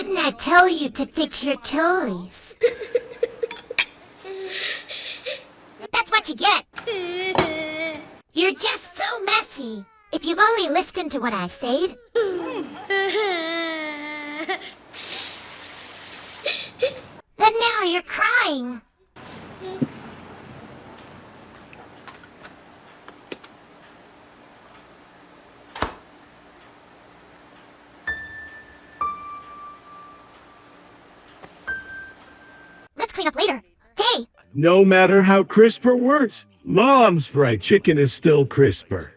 Didn't I tell you to fix your toys? That's what you get. You're just so messy. If you've only listened to what I said. But now you're crying. Clean up later. Hey, No matter how crisp her words, Mom's fried chicken is still crisper.